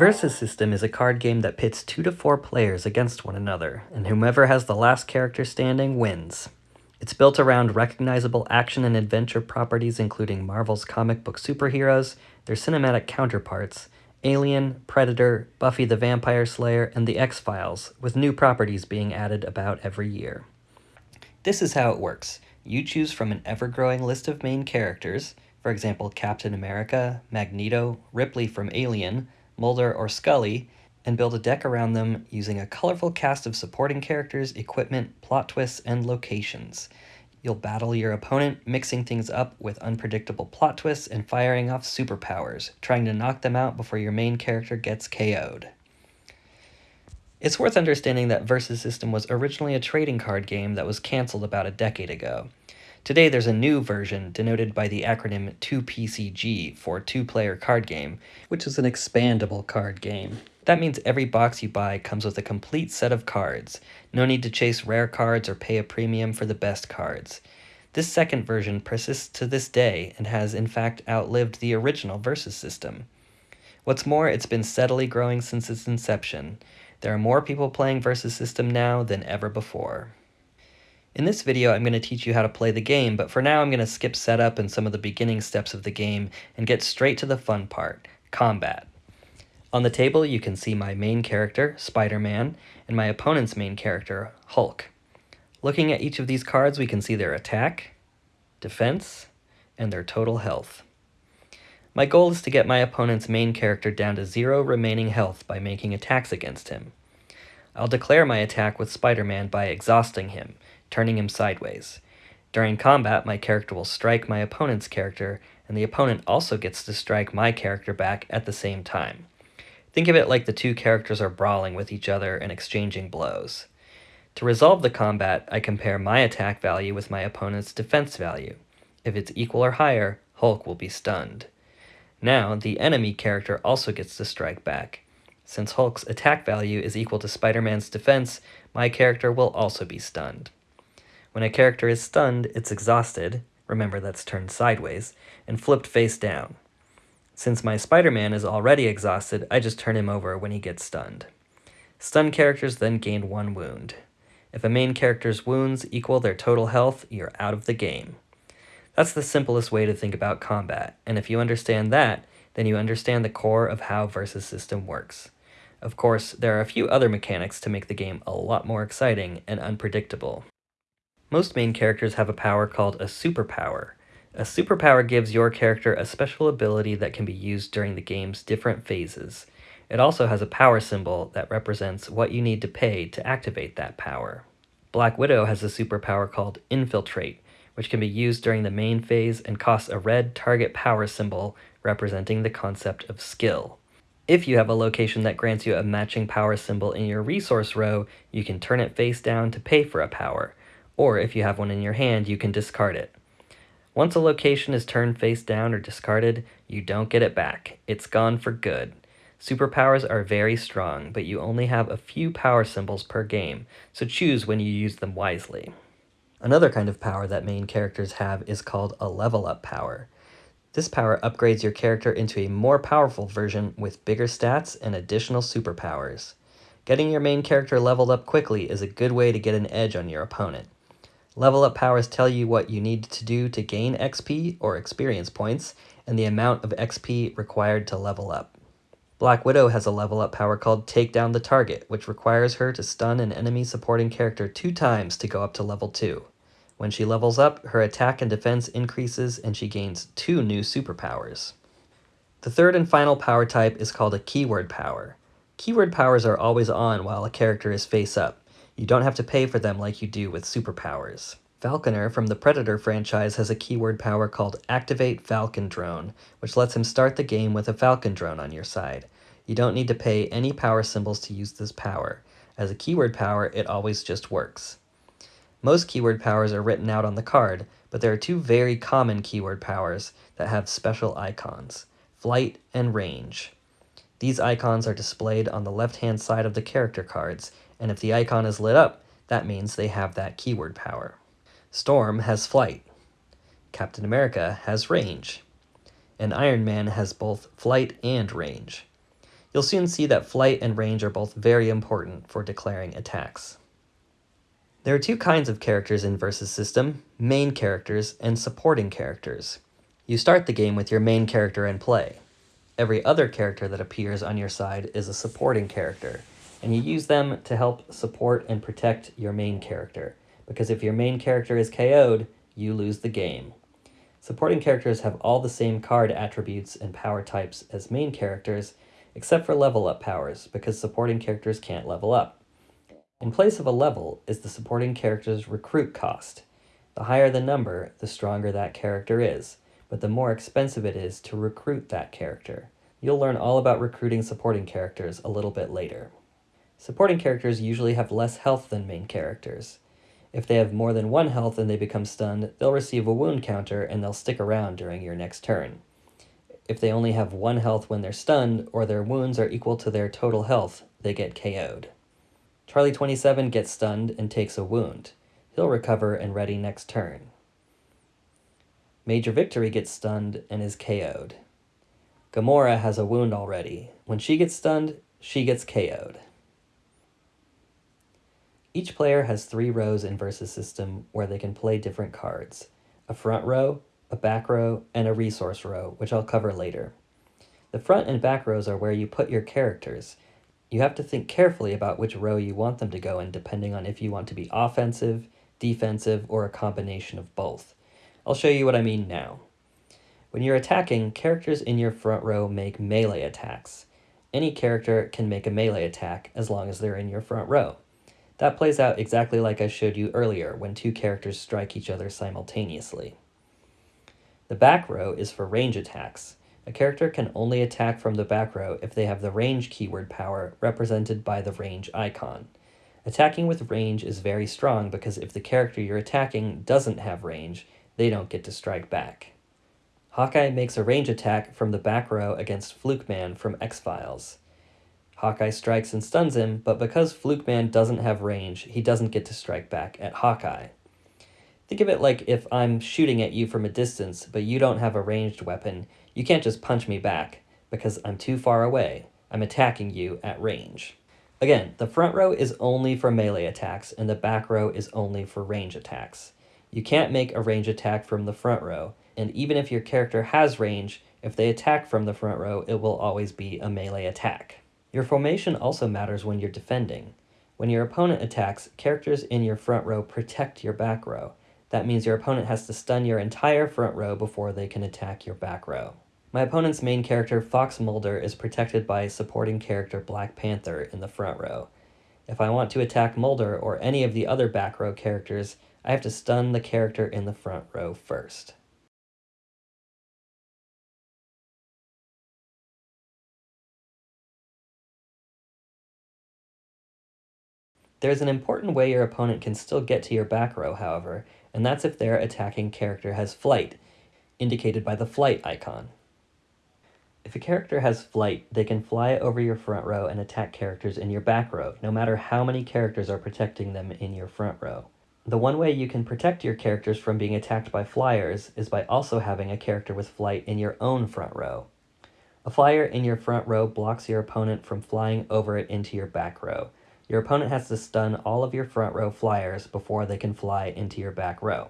Versus System is a card game that pits two to four players against one another, and whomever has the last character standing wins. It's built around recognizable action and adventure properties including Marvel's comic book superheroes, their cinematic counterparts, Alien, Predator, Buffy the Vampire Slayer, and The X-Files, with new properties being added about every year. This is how it works. You choose from an ever-growing list of main characters, for example Captain America, Magneto, Ripley from Alien, Mulder, or Scully, and build a deck around them using a colorful cast of supporting characters, equipment, plot twists, and locations. You'll battle your opponent, mixing things up with unpredictable plot twists and firing off superpowers, trying to knock them out before your main character gets KO'd. It's worth understanding that Versus System was originally a trading card game that was cancelled about a decade ago. Today there's a new version denoted by the acronym 2PCG for two-player card game, which is an expandable card game. That means every box you buy comes with a complete set of cards. No need to chase rare cards or pay a premium for the best cards. This second version persists to this day and has in fact outlived the original Versus system. What's more, it's been steadily growing since its inception. There are more people playing Versus system now than ever before. In this video, I'm going to teach you how to play the game, but for now I'm going to skip setup and some of the beginning steps of the game and get straight to the fun part, combat. On the table, you can see my main character, Spider-Man, and my opponent's main character, Hulk. Looking at each of these cards, we can see their attack, defense, and their total health. My goal is to get my opponent's main character down to zero remaining health by making attacks against him. I'll declare my attack with Spider-Man by exhausting him, turning him sideways. During combat, my character will strike my opponent's character, and the opponent also gets to strike my character back at the same time. Think of it like the two characters are brawling with each other and exchanging blows. To resolve the combat, I compare my attack value with my opponent's defense value. If it's equal or higher, Hulk will be stunned. Now, the enemy character also gets to strike back. Since Hulk's attack value is equal to Spider-Man's defense, my character will also be stunned. When a character is stunned, it's exhausted, remember that's turned sideways, and flipped face down. Since my Spider-Man is already exhausted, I just turn him over when he gets stunned. Stunned characters then gain one wound. If a main character's wounds equal their total health, you're out of the game. That's the simplest way to think about combat, and if you understand that, then you understand the core of how Versus System works. Of course, there are a few other mechanics to make the game a lot more exciting and unpredictable. Most main characters have a power called a superpower. A superpower gives your character a special ability that can be used during the game's different phases. It also has a power symbol that represents what you need to pay to activate that power. Black Widow has a superpower called Infiltrate, which can be used during the main phase and costs a red target power symbol representing the concept of skill. If you have a location that grants you a matching power symbol in your resource row, you can turn it face down to pay for a power or if you have one in your hand, you can discard it. Once a location is turned face down or discarded, you don't get it back. It's gone for good. Superpowers are very strong, but you only have a few power symbols per game, so choose when you use them wisely. Another kind of power that main characters have is called a level up power. This power upgrades your character into a more powerful version with bigger stats and additional superpowers. Getting your main character leveled up quickly is a good way to get an edge on your opponent. Level up powers tell you what you need to do to gain XP or experience points and the amount of XP required to level up. Black Widow has a level up power called Take Down the Target, which requires her to stun an enemy supporting character two times to go up to level 2. When she levels up, her attack and defense increases and she gains two new superpowers. The third and final power type is called a keyword power. Keyword powers are always on while a character is face up, you don't have to pay for them like you do with superpowers. Falconer from the Predator franchise has a keyword power called Activate Falcon Drone, which lets him start the game with a Falcon drone on your side. You don't need to pay any power symbols to use this power. As a keyword power, it always just works. Most keyword powers are written out on the card, but there are two very common keyword powers that have special icons, flight and range. These icons are displayed on the left-hand side of the character cards, and if the icon is lit up, that means they have that keyword power. Storm has flight. Captain America has range. And Iron Man has both flight and range. You'll soon see that flight and range are both very important for declaring attacks. There are two kinds of characters in Versus System, main characters and supporting characters. You start the game with your main character in play. Every other character that appears on your side is a supporting character, and you use them to help support and protect your main character, because if your main character is KO'd, you lose the game. Supporting characters have all the same card attributes and power types as main characters, except for level up powers, because supporting characters can't level up. In place of a level is the supporting character's recruit cost. The higher the number, the stronger that character is, but the more expensive it is to recruit that character. You'll learn all about recruiting supporting characters a little bit later. Supporting characters usually have less health than main characters. If they have more than one health and they become stunned, they'll receive a wound counter and they'll stick around during your next turn. If they only have one health when they're stunned, or their wounds are equal to their total health, they get KO'd. Charlie 27 gets stunned and takes a wound. He'll recover and ready next turn. Major Victory gets stunned and is KO'd. Gamora has a wound already. When she gets stunned, she gets KO'd. Each player has three rows in Versus System where they can play different cards. A front row, a back row, and a resource row, which I'll cover later. The front and back rows are where you put your characters. You have to think carefully about which row you want them to go in depending on if you want to be offensive, defensive, or a combination of both. I'll show you what I mean now. When you're attacking, characters in your front row make melee attacks. Any character can make a melee attack as long as they're in your front row. That plays out exactly like I showed you earlier when two characters strike each other simultaneously. The back row is for range attacks. A character can only attack from the back row if they have the range keyword power represented by the range icon. Attacking with range is very strong because if the character you're attacking doesn't have range, they don't get to strike back. Hawkeye makes a range attack from the back row against Fluke Man from X-Files. Hawkeye strikes and stuns him, but because Fluke Man doesn't have range, he doesn't get to strike back at Hawkeye. Think of it like if I'm shooting at you from a distance, but you don't have a ranged weapon, you can't just punch me back, because I'm too far away. I'm attacking you at range. Again, the front row is only for melee attacks, and the back row is only for range attacks. You can't make a range attack from the front row, and even if your character has range, if they attack from the front row, it will always be a melee attack. Your formation also matters when you're defending. When your opponent attacks, characters in your front row protect your back row. That means your opponent has to stun your entire front row before they can attack your back row. My opponent's main character, Fox Mulder, is protected by supporting character Black Panther in the front row. If I want to attack Mulder or any of the other back row characters, I have to stun the character in the front row first. There's an important way your opponent can still get to your back row, however, and that's if their attacking character has flight, indicated by the flight icon. If a character has flight, they can fly over your front row and attack characters in your back row, no matter how many characters are protecting them in your front row. The one way you can protect your characters from being attacked by flyers is by also having a character with flight in your own front row. A flyer in your front row blocks your opponent from flying over it into your back row, your opponent has to stun all of your front row flyers before they can fly into your back row.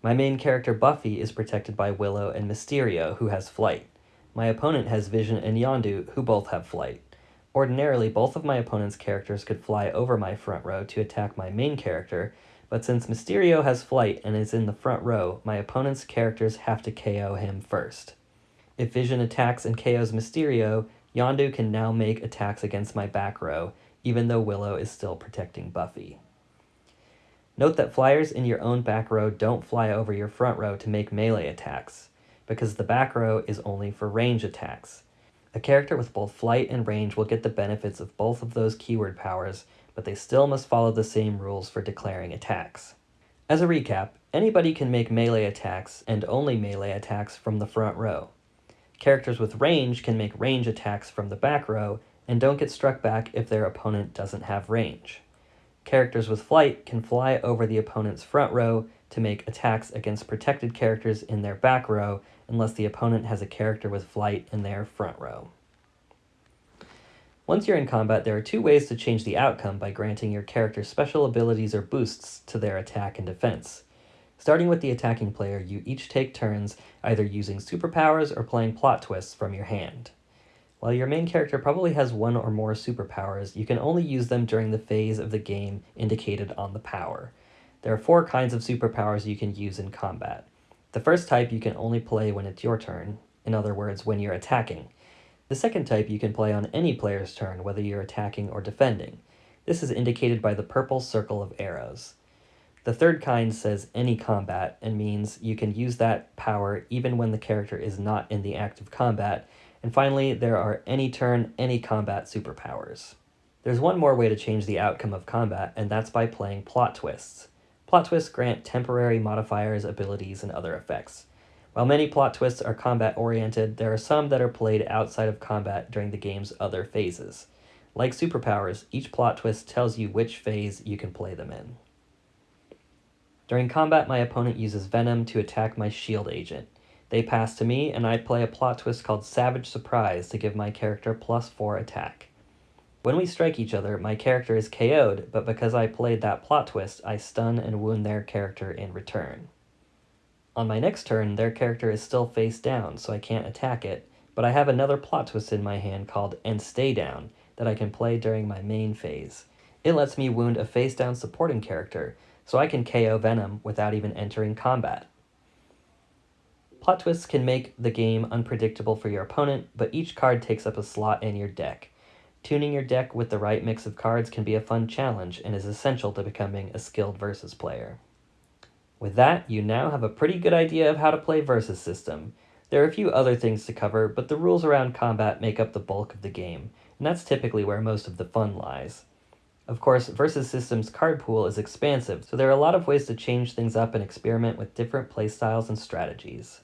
My main character Buffy is protected by Willow and Mysterio, who has flight. My opponent has Vision and Yondu, who both have flight. Ordinarily, both of my opponent's characters could fly over my front row to attack my main character, but since Mysterio has flight and is in the front row, my opponent's characters have to KO him first. If Vision attacks and KOs Mysterio, Yondu can now make attacks against my back row, even though Willow is still protecting Buffy. Note that flyers in your own back row don't fly over your front row to make melee attacks, because the back row is only for range attacks. A character with both flight and range will get the benefits of both of those keyword powers, but they still must follow the same rules for declaring attacks. As a recap, anybody can make melee attacks, and only melee attacks, from the front row. Characters with range can make range attacks from the back row, and don't get struck back if their opponent doesn't have range. Characters with flight can fly over the opponent's front row to make attacks against protected characters in their back row unless the opponent has a character with flight in their front row. Once you're in combat, there are two ways to change the outcome by granting your character special abilities or boosts to their attack and defense. Starting with the attacking player, you each take turns either using superpowers or playing plot twists from your hand. While your main character probably has one or more superpowers, you can only use them during the phase of the game indicated on the power. There are four kinds of superpowers you can use in combat. The first type you can only play when it's your turn, in other words, when you're attacking. The second type you can play on any player's turn, whether you're attacking or defending. This is indicated by the purple circle of arrows. The third kind says any combat and means you can use that power even when the character is not in the act of combat. And finally, there are any turn, any combat superpowers. There's one more way to change the outcome of combat, and that's by playing plot twists. Plot twists grant temporary modifiers, abilities, and other effects. While many plot twists are combat oriented, there are some that are played outside of combat during the game's other phases. Like superpowers, each plot twist tells you which phase you can play them in. During combat, my opponent uses Venom to attack my shield agent. They pass to me, and I play a plot twist called Savage Surprise to give my character plus 4 attack. When we strike each other, my character is KO'd, but because I played that plot twist, I stun and wound their character in return. On my next turn, their character is still face down, so I can't attack it, but I have another plot twist in my hand called And Stay Down that I can play during my main phase. It lets me wound a face down supporting character, so I can KO Venom without even entering combat. Plot twists can make the game unpredictable for your opponent, but each card takes up a slot in your deck. Tuning your deck with the right mix of cards can be a fun challenge and is essential to becoming a skilled versus player. With that, you now have a pretty good idea of how to play Versus System. There are a few other things to cover, but the rules around combat make up the bulk of the game, and that's typically where most of the fun lies. Of course, Versus System's card pool is expansive, so there are a lot of ways to change things up and experiment with different playstyles and strategies.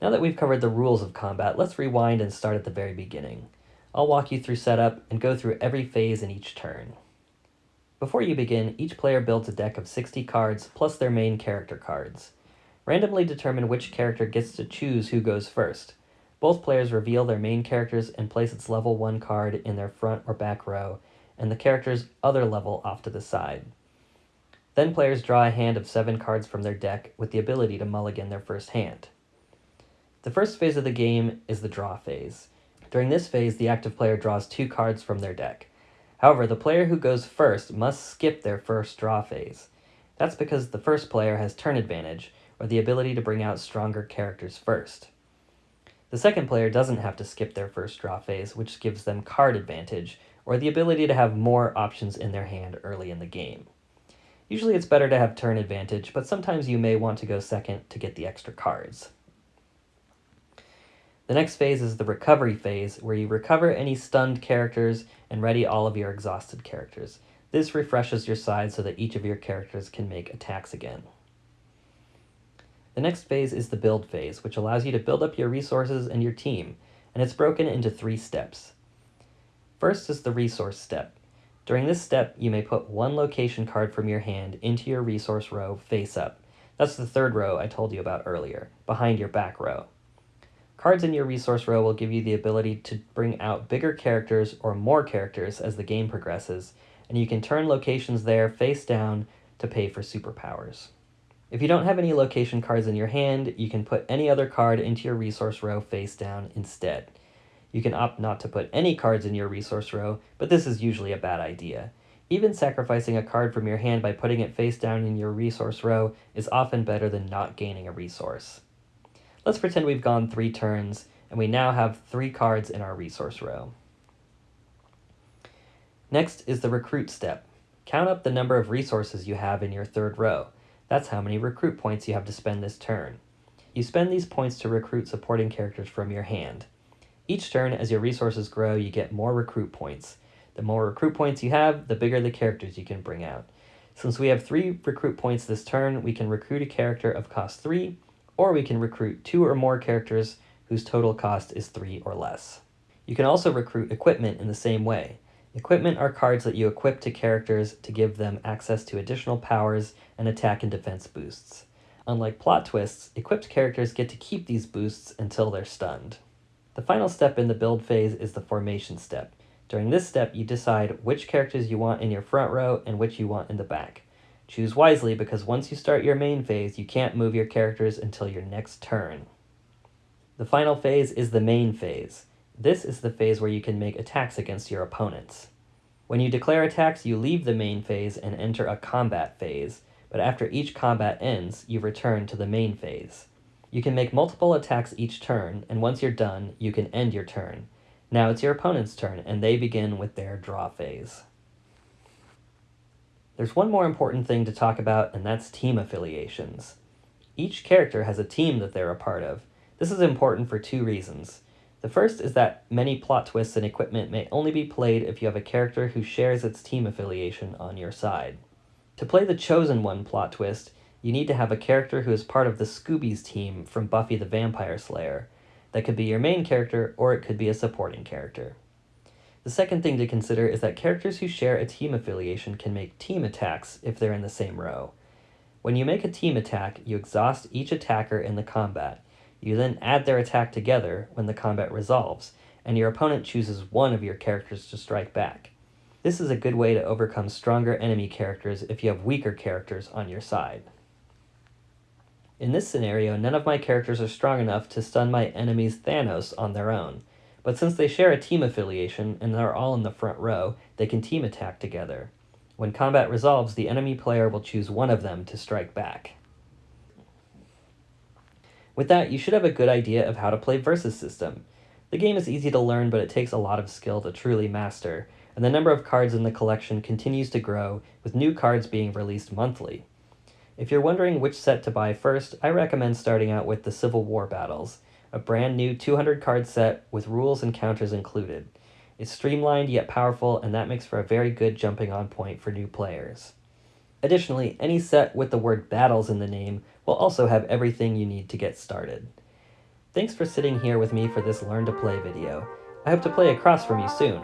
Now that we've covered the rules of combat, let's rewind and start at the very beginning. I'll walk you through setup and go through every phase in each turn. Before you begin, each player builds a deck of 60 cards plus their main character cards. Randomly determine which character gets to choose who goes first. Both players reveal their main characters and place its level 1 card in their front or back row, and the character's other level off to the side. Then players draw a hand of 7 cards from their deck with the ability to mulligan their first hand. The first phase of the game is the draw phase. During this phase, the active player draws 2 cards from their deck. However, the player who goes first must skip their first draw phase. That's because the first player has turn advantage, or the ability to bring out stronger characters first. The second player doesn't have to skip their first draw phase, which gives them card advantage, or the ability to have more options in their hand early in the game. Usually it's better to have turn advantage, but sometimes you may want to go second to get the extra cards. The next phase is the recovery phase, where you recover any stunned characters and ready all of your exhausted characters. This refreshes your side so that each of your characters can make attacks again. The next phase is the build phase, which allows you to build up your resources and your team, and it's broken into three steps. First is the resource step. During this step, you may put one location card from your hand into your resource row face up. That's the third row I told you about earlier, behind your back row. Cards in your resource row will give you the ability to bring out bigger characters or more characters as the game progresses, and you can turn locations there face down to pay for superpowers. If you don't have any location cards in your hand, you can put any other card into your resource row face down instead. You can opt not to put any cards in your resource row, but this is usually a bad idea. Even sacrificing a card from your hand by putting it face down in your resource row is often better than not gaining a resource. Let's pretend we've gone three turns, and we now have three cards in our resource row. Next is the recruit step. Count up the number of resources you have in your third row. That's how many recruit points you have to spend this turn. You spend these points to recruit supporting characters from your hand. Each turn, as your resources grow, you get more recruit points. The more recruit points you have, the bigger the characters you can bring out. Since we have three recruit points this turn, we can recruit a character of cost 3, or we can recruit two or more characters whose total cost is three or less. You can also recruit equipment in the same way. Equipment are cards that you equip to characters to give them access to additional powers and attack and defense boosts. Unlike plot twists, equipped characters get to keep these boosts until they're stunned. The final step in the build phase is the formation step. During this step, you decide which characters you want in your front row and which you want in the back. Choose wisely because once you start your main phase, you can't move your characters until your next turn. The final phase is the main phase. This is the phase where you can make attacks against your opponents. When you declare attacks, you leave the main phase and enter a combat phase, but after each combat ends, you return to the main phase. You can make multiple attacks each turn, and once you're done, you can end your turn. Now it's your opponent's turn, and they begin with their draw phase. There's one more important thing to talk about, and that's team affiliations. Each character has a team that they're a part of. This is important for two reasons. The first is that many plot twists and equipment may only be played if you have a character who shares its team affiliation on your side. To play the Chosen One plot twist, you need to have a character who is part of the Scoobies team from Buffy the Vampire Slayer. That could be your main character, or it could be a supporting character. The second thing to consider is that characters who share a team affiliation can make team attacks if they're in the same row. When you make a team attack, you exhaust each attacker in the combat. You then add their attack together when the combat resolves, and your opponent chooses one of your characters to strike back. This is a good way to overcome stronger enemy characters if you have weaker characters on your side. In this scenario, none of my characters are strong enough to stun my enemy's Thanos on their own. But since they share a team affiliation and are all in the front row, they can team attack together. When combat resolves, the enemy player will choose one of them to strike back. With that, you should have a good idea of how to play Versus System. The game is easy to learn, but it takes a lot of skill to truly master, and the number of cards in the collection continues to grow, with new cards being released monthly. If you're wondering which set to buy first, I recommend starting out with the Civil War Battles a brand new 200 card set with rules and counters included. It's streamlined yet powerful, and that makes for a very good jumping on point for new players. Additionally, any set with the word battles in the name will also have everything you need to get started. Thanks for sitting here with me for this Learn to Play video. I hope to play across from you soon.